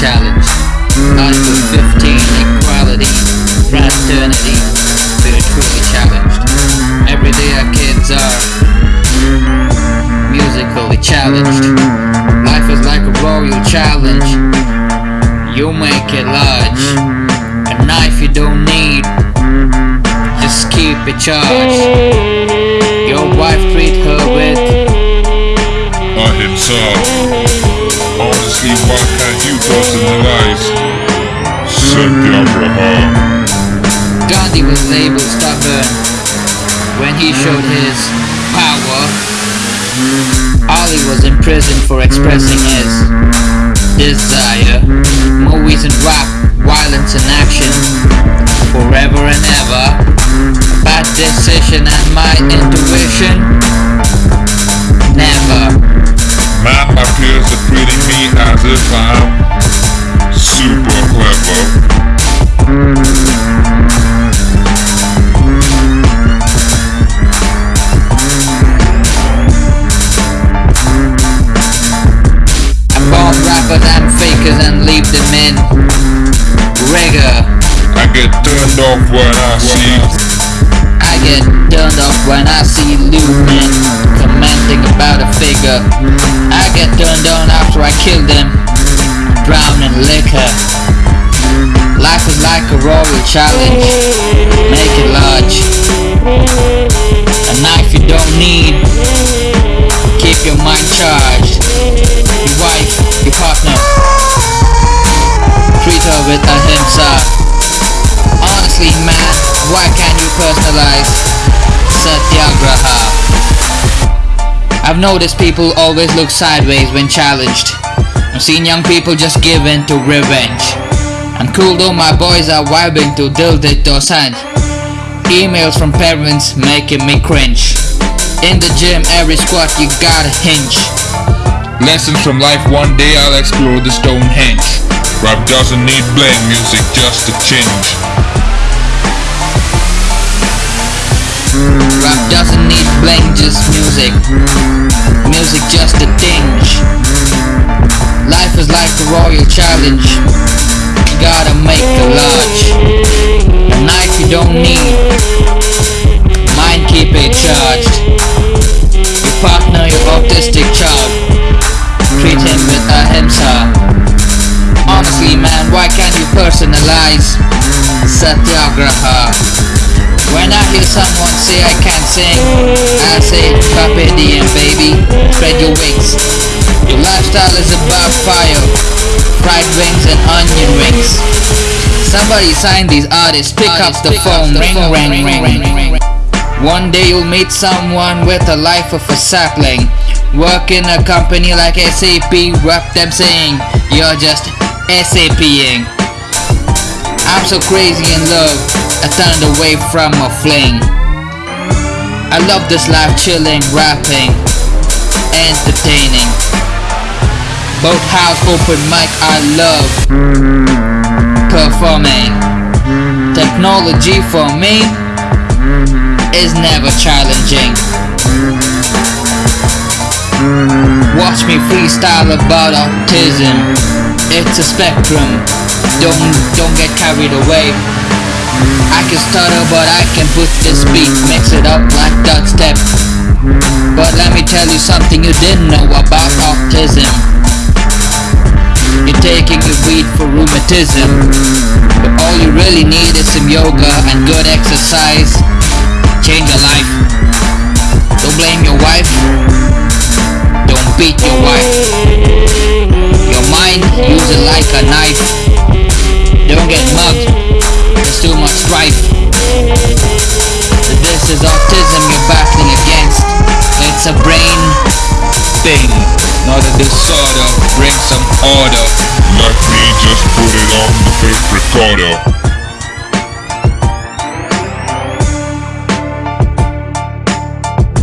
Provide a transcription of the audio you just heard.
challenged. Article 15, equality, fraternity, spiritually challenged. Every day our kids are musically challenged. Life is like a royal challenge. You make it large. A knife you don't need. Just keep it charged. Your wife treat her with Ahimsa. Showed his power. Ali was imprisoned for expressing his desire. Movies and rap, violence and action, forever and ever. Bad decision and my intuition, never. Man appears to treating me as if I'm them rigor. I get turned off when I see I get turned off when I see Lumen commenting about a figure. I get turned on after I kill them, drown in liquor. Life is like a royal challenge, make it large. With ahimsa. Honestly, man, why can't you personalize Satyagraha? I've noticed people always look sideways when challenged. I've seen young people just give in to revenge. I'm cool though my boys are vibing to Diljit Dosanjh. Emails from parents making me cringe. In the gym, every squat you gotta hinge. lessons from life. One day I'll explore the Stonehenge. Rap doesn't need bling, music just a change. Mm. Rap doesn't need bling, just music. Music just a tinge. Life is like a royal challenge. You gotta make a large. A knife you don't need. Mind keep it charged. Your partner, your autistic child. Treat him with ahimsa. Honestly, man, why can't you personalize Satyagraha? When I hear someone say I can't sing, I say carpe diem baby, spread your wings. Your lifestyle is about fire, fried wings and onion rings. Somebody sign these artists, pick up the phone, ring ring ring ring. One day you'll meet someone with a life of a sapling. Work in a company like SAP, rap them saying you're just SAPing. I'm so crazy in love, I turned away from a fling. I love this life chilling, rapping, entertaining. Both house open mic I love performing. Technology for me is never challenging. Watch me freestyle about autism. It's a spectrum. Don't don't get carried away. I can stutter, but I can put this beat, mix it up like that step. But let me tell you something you didn't know about autism. You're taking the weed for rheumatism, but all you really need is some yoga and good exercise. Change your life. Don't blame your wife. Use it like a knife. Don't get mugged. There's too much strife. This is autism you're battling against. It's a brain thing, not a disorder. Bring some order. Let me just put it on the tape recorder.